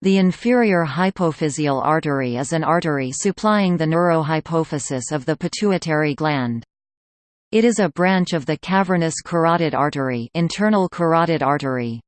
The inferior hypophyseal artery is an artery supplying the neurohypophysis of the pituitary gland. It is a branch of the cavernous carotid artery, internal carotid artery.